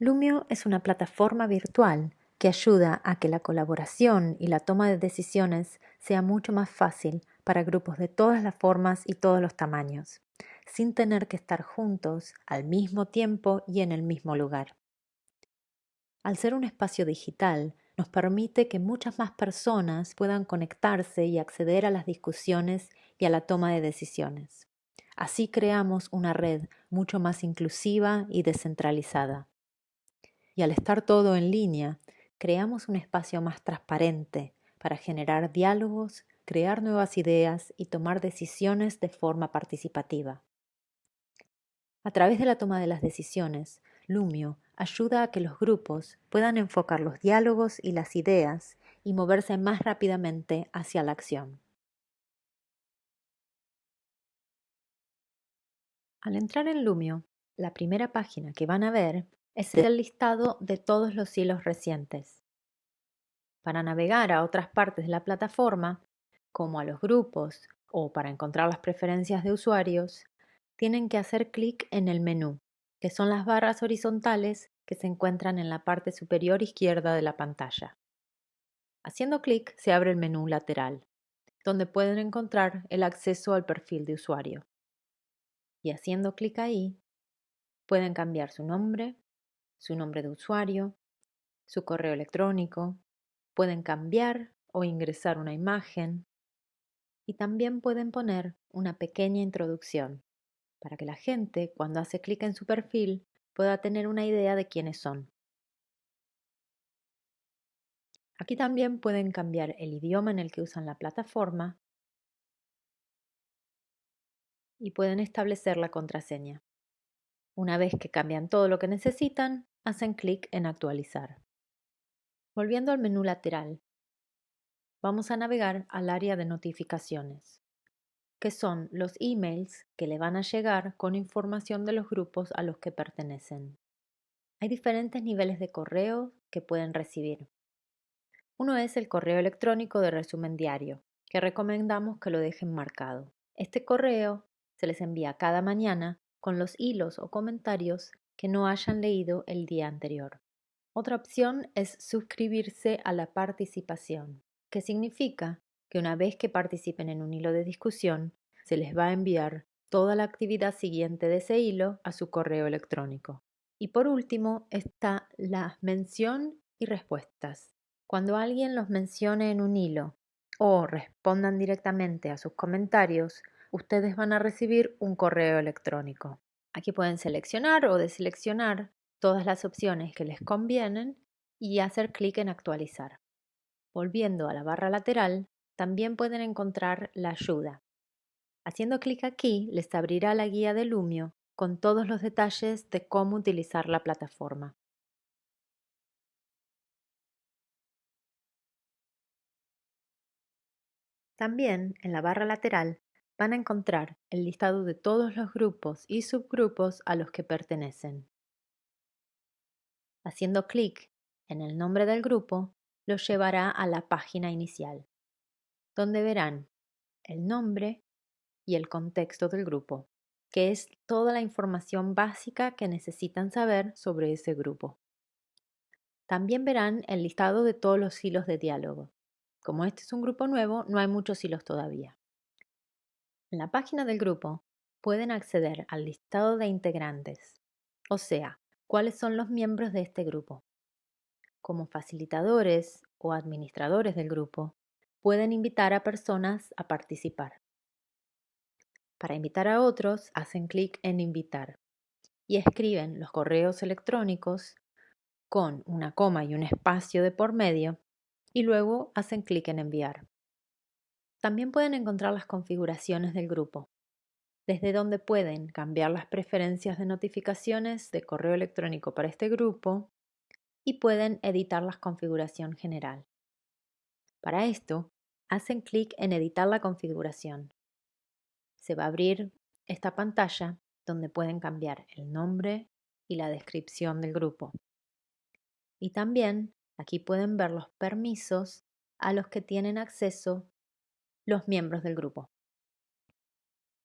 Lumio es una plataforma virtual que ayuda a que la colaboración y la toma de decisiones sea mucho más fácil para grupos de todas las formas y todos los tamaños, sin tener que estar juntos al mismo tiempo y en el mismo lugar. Al ser un espacio digital, nos permite que muchas más personas puedan conectarse y acceder a las discusiones y a la toma de decisiones. Así creamos una red mucho más inclusiva y descentralizada. Y al estar todo en línea, creamos un espacio más transparente para generar diálogos, crear nuevas ideas y tomar decisiones de forma participativa. A través de la toma de las decisiones, Lumio ayuda a que los grupos puedan enfocar los diálogos y las ideas y moverse más rápidamente hacia la acción. Al entrar en Lumio, la primera página que van a ver es el listado de todos los hilos recientes. Para navegar a otras partes de la plataforma, como a los grupos o para encontrar las preferencias de usuarios, tienen que hacer clic en el menú, que son las barras horizontales que se encuentran en la parte superior izquierda de la pantalla. Haciendo clic se abre el menú lateral, donde pueden encontrar el acceso al perfil de usuario. Y haciendo clic ahí, pueden cambiar su nombre, su nombre de usuario, su correo electrónico, pueden cambiar o ingresar una imagen y también pueden poner una pequeña introducción para que la gente cuando hace clic en su perfil pueda tener una idea de quiénes son. Aquí también pueden cambiar el idioma en el que usan la plataforma y pueden establecer la contraseña. Una vez que cambian todo lo que necesitan, hacen clic en actualizar. Volviendo al menú lateral, vamos a navegar al área de notificaciones, que son los emails que le van a llegar con información de los grupos a los que pertenecen. Hay diferentes niveles de correo que pueden recibir. Uno es el correo electrónico de resumen diario, que recomendamos que lo dejen marcado. Este correo se les envía cada mañana con los hilos o comentarios que no hayan leído el día anterior. Otra opción es suscribirse a la participación, que significa que una vez que participen en un hilo de discusión, se les va a enviar toda la actividad siguiente de ese hilo a su correo electrónico. Y por último está la mención y respuestas. Cuando alguien los mencione en un hilo o respondan directamente a sus comentarios, ustedes van a recibir un correo electrónico. Aquí pueden seleccionar o deseleccionar todas las opciones que les convienen y hacer clic en actualizar. Volviendo a la barra lateral, también pueden encontrar la ayuda. Haciendo clic aquí les abrirá la guía de Lumio con todos los detalles de cómo utilizar la plataforma. También en la barra lateral van a encontrar el listado de todos los grupos y subgrupos a los que pertenecen. Haciendo clic en el nombre del grupo, los llevará a la página inicial, donde verán el nombre y el contexto del grupo, que es toda la información básica que necesitan saber sobre ese grupo. También verán el listado de todos los hilos de diálogo. Como este es un grupo nuevo, no hay muchos hilos todavía. En la página del grupo pueden acceder al listado de integrantes, o sea, cuáles son los miembros de este grupo. Como facilitadores o administradores del grupo, pueden invitar a personas a participar. Para invitar a otros, hacen clic en invitar y escriben los correos electrónicos con una coma y un espacio de por medio y luego hacen clic en enviar. También pueden encontrar las configuraciones del grupo, desde donde pueden cambiar las preferencias de notificaciones de correo electrónico para este grupo y pueden editar la configuración general. Para esto, hacen clic en editar la configuración. Se va a abrir esta pantalla donde pueden cambiar el nombre y la descripción del grupo. Y también aquí pueden ver los permisos a los que tienen acceso los miembros del grupo.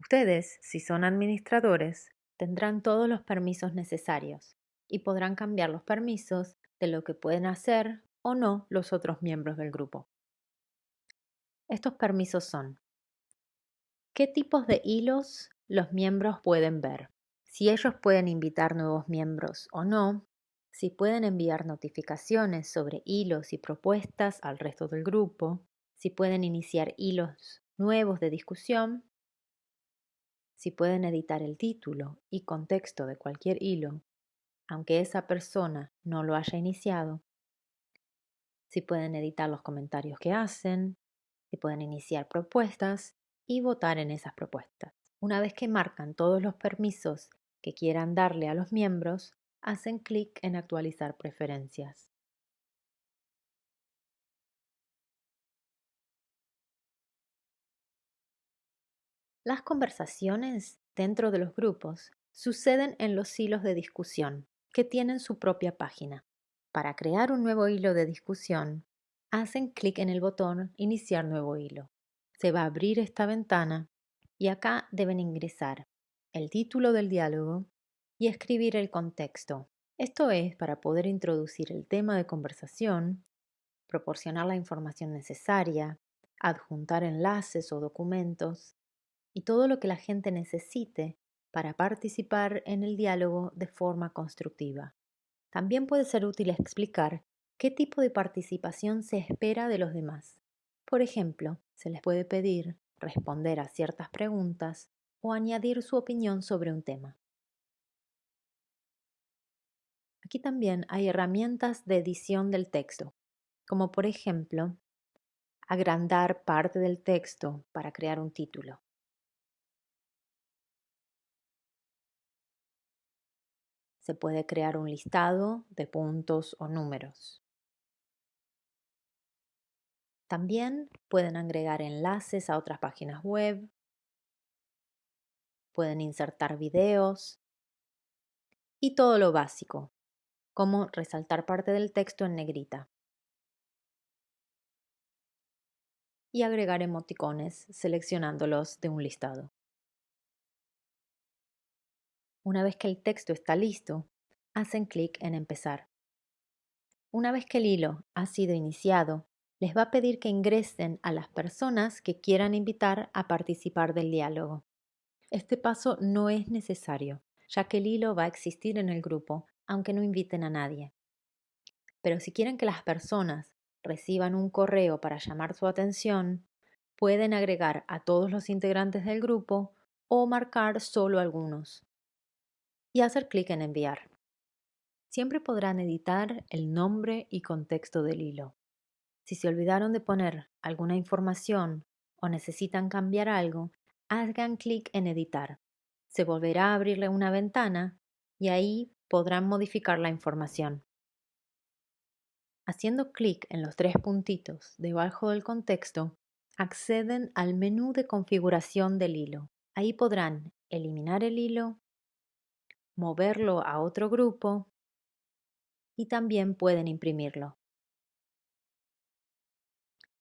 Ustedes, si son administradores, tendrán todos los permisos necesarios y podrán cambiar los permisos de lo que pueden hacer o no los otros miembros del grupo. Estos permisos son ¿Qué tipos de hilos los miembros pueden ver? Si ellos pueden invitar nuevos miembros o no, si pueden enviar notificaciones sobre hilos y propuestas al resto del grupo, si pueden iniciar hilos nuevos de discusión, si pueden editar el título y contexto de cualquier hilo, aunque esa persona no lo haya iniciado, si pueden editar los comentarios que hacen, si pueden iniciar propuestas y votar en esas propuestas. Una vez que marcan todos los permisos que quieran darle a los miembros, hacen clic en actualizar preferencias. Las conversaciones dentro de los grupos suceden en los hilos de discusión, que tienen su propia página. Para crear un nuevo hilo de discusión, hacen clic en el botón Iniciar nuevo hilo. Se va a abrir esta ventana y acá deben ingresar el título del diálogo y escribir el contexto. Esto es para poder introducir el tema de conversación, proporcionar la información necesaria, adjuntar enlaces o documentos y todo lo que la gente necesite para participar en el diálogo de forma constructiva. También puede ser útil explicar qué tipo de participación se espera de los demás. Por ejemplo, se les puede pedir responder a ciertas preguntas o añadir su opinión sobre un tema. Aquí también hay herramientas de edición del texto, como por ejemplo, agrandar parte del texto para crear un título. Se puede crear un listado de puntos o números. También pueden agregar enlaces a otras páginas web. Pueden insertar videos. Y todo lo básico, como resaltar parte del texto en negrita. Y agregar emoticones seleccionándolos de un listado. Una vez que el texto está listo, hacen clic en Empezar. Una vez que el hilo ha sido iniciado, les va a pedir que ingresen a las personas que quieran invitar a participar del diálogo. Este paso no es necesario, ya que el hilo va a existir en el grupo aunque no inviten a nadie. Pero si quieren que las personas reciban un correo para llamar su atención, pueden agregar a todos los integrantes del grupo o marcar solo algunos y hacer clic en enviar. Siempre podrán editar el nombre y contexto del hilo. Si se olvidaron de poner alguna información o necesitan cambiar algo, hagan clic en editar. Se volverá a abrirle una ventana y ahí podrán modificar la información. Haciendo clic en los tres puntitos debajo del contexto, acceden al menú de configuración del hilo. Ahí podrán eliminar el hilo, moverlo a otro grupo y también pueden imprimirlo.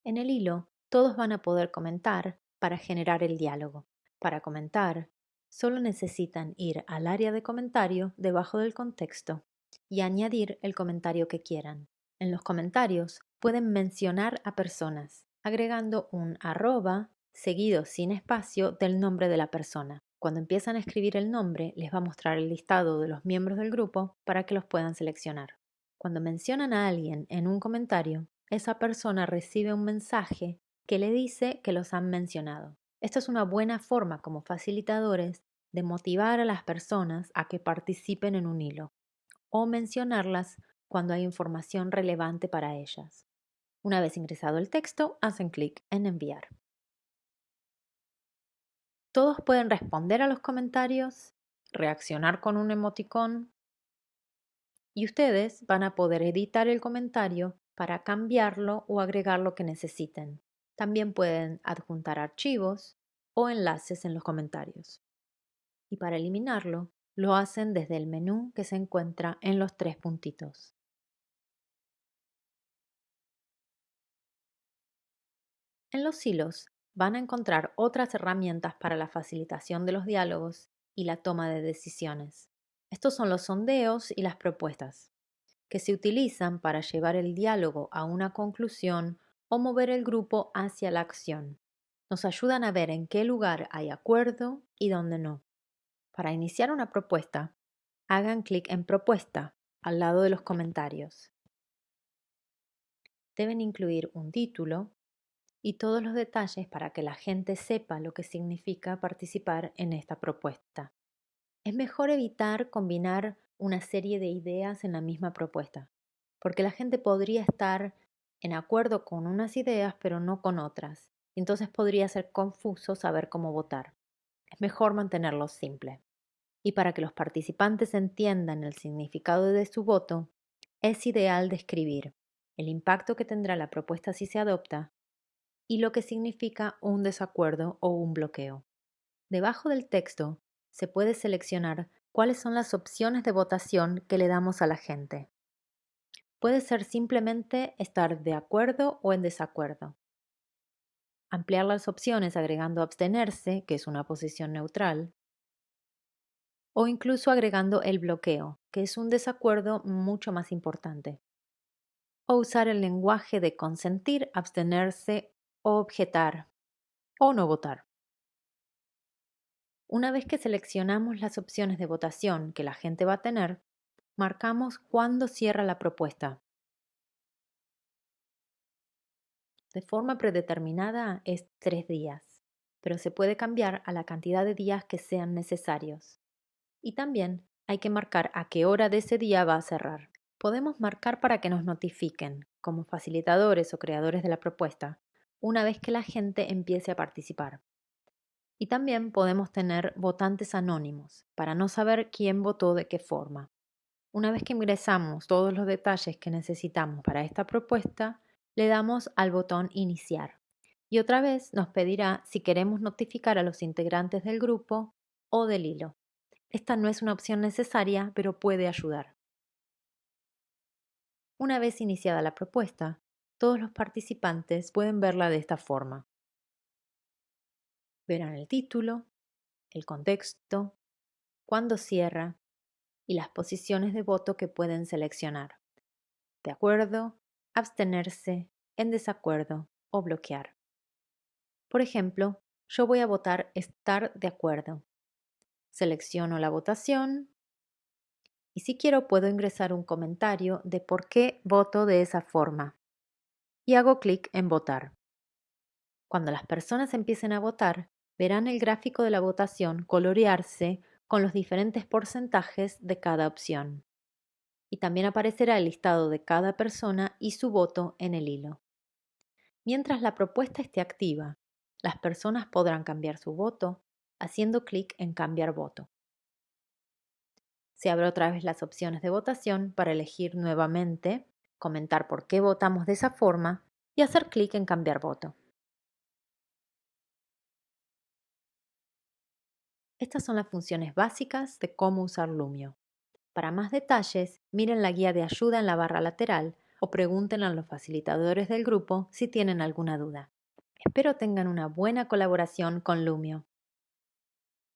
En el hilo, todos van a poder comentar para generar el diálogo. Para comentar, Solo necesitan ir al área de comentario debajo del contexto y añadir el comentario que quieran. En los comentarios pueden mencionar a personas, agregando un arroba seguido sin espacio del nombre de la persona. Cuando empiezan a escribir el nombre, les va a mostrar el listado de los miembros del grupo para que los puedan seleccionar. Cuando mencionan a alguien en un comentario, esa persona recibe un mensaje que le dice que los han mencionado. Esta es una buena forma como facilitadores de motivar a las personas a que participen en un hilo o mencionarlas cuando hay información relevante para ellas. Una vez ingresado el texto, hacen clic en enviar. Todos pueden responder a los comentarios, reaccionar con un emoticón y ustedes van a poder editar el comentario para cambiarlo o agregar lo que necesiten. También pueden adjuntar archivos o enlaces en los comentarios. Y para eliminarlo, lo hacen desde el menú que se encuentra en los tres puntitos. En los hilos van a encontrar otras herramientas para la facilitación de los diálogos y la toma de decisiones. Estos son los sondeos y las propuestas, que se utilizan para llevar el diálogo a una conclusión o mover el grupo hacia la acción. Nos ayudan a ver en qué lugar hay acuerdo y dónde no. Para iniciar una propuesta, hagan clic en Propuesta al lado de los comentarios. Deben incluir un título y todos los detalles para que la gente sepa lo que significa participar en esta propuesta. Es mejor evitar combinar una serie de ideas en la misma propuesta, porque la gente podría estar en acuerdo con unas ideas pero no con otras, y entonces podría ser confuso saber cómo votar. Es mejor mantenerlo simple y para que los participantes entiendan el significado de su voto, es ideal describir el impacto que tendrá la propuesta si se adopta y lo que significa un desacuerdo o un bloqueo. Debajo del texto se puede seleccionar cuáles son las opciones de votación que le damos a la gente. Puede ser simplemente estar de acuerdo o en desacuerdo. Ampliar las opciones agregando abstenerse, que es una posición neutral, o incluso agregando el bloqueo, que es un desacuerdo mucho más importante. O usar el lenguaje de consentir, abstenerse objetar, o no votar. Una vez que seleccionamos las opciones de votación que la gente va a tener, marcamos cuándo cierra la propuesta. De forma predeterminada es tres días, pero se puede cambiar a la cantidad de días que sean necesarios. Y también hay que marcar a qué hora de ese día va a cerrar. Podemos marcar para que nos notifiquen, como facilitadores o creadores de la propuesta, una vez que la gente empiece a participar. Y también podemos tener votantes anónimos, para no saber quién votó de qué forma. Una vez que ingresamos todos los detalles que necesitamos para esta propuesta, le damos al botón Iniciar. Y otra vez nos pedirá si queremos notificar a los integrantes del grupo o del hilo. Esta no es una opción necesaria, pero puede ayudar. Una vez iniciada la propuesta, todos los participantes pueden verla de esta forma. Verán el título, el contexto, cuándo cierra y las posiciones de voto que pueden seleccionar. De acuerdo, abstenerse, en desacuerdo o bloquear. Por ejemplo, yo voy a votar estar de acuerdo Selecciono la votación y si quiero puedo ingresar un comentario de por qué voto de esa forma. Y hago clic en votar. Cuando las personas empiecen a votar, verán el gráfico de la votación colorearse con los diferentes porcentajes de cada opción. Y también aparecerá el listado de cada persona y su voto en el hilo. Mientras la propuesta esté activa, las personas podrán cambiar su voto haciendo clic en Cambiar voto. Se abre otra vez las opciones de votación para elegir nuevamente, comentar por qué votamos de esa forma y hacer clic en Cambiar voto. Estas son las funciones básicas de cómo usar Lumio. Para más detalles, miren la guía de ayuda en la barra lateral o pregunten a los facilitadores del grupo si tienen alguna duda. Espero tengan una buena colaboración con Lumio.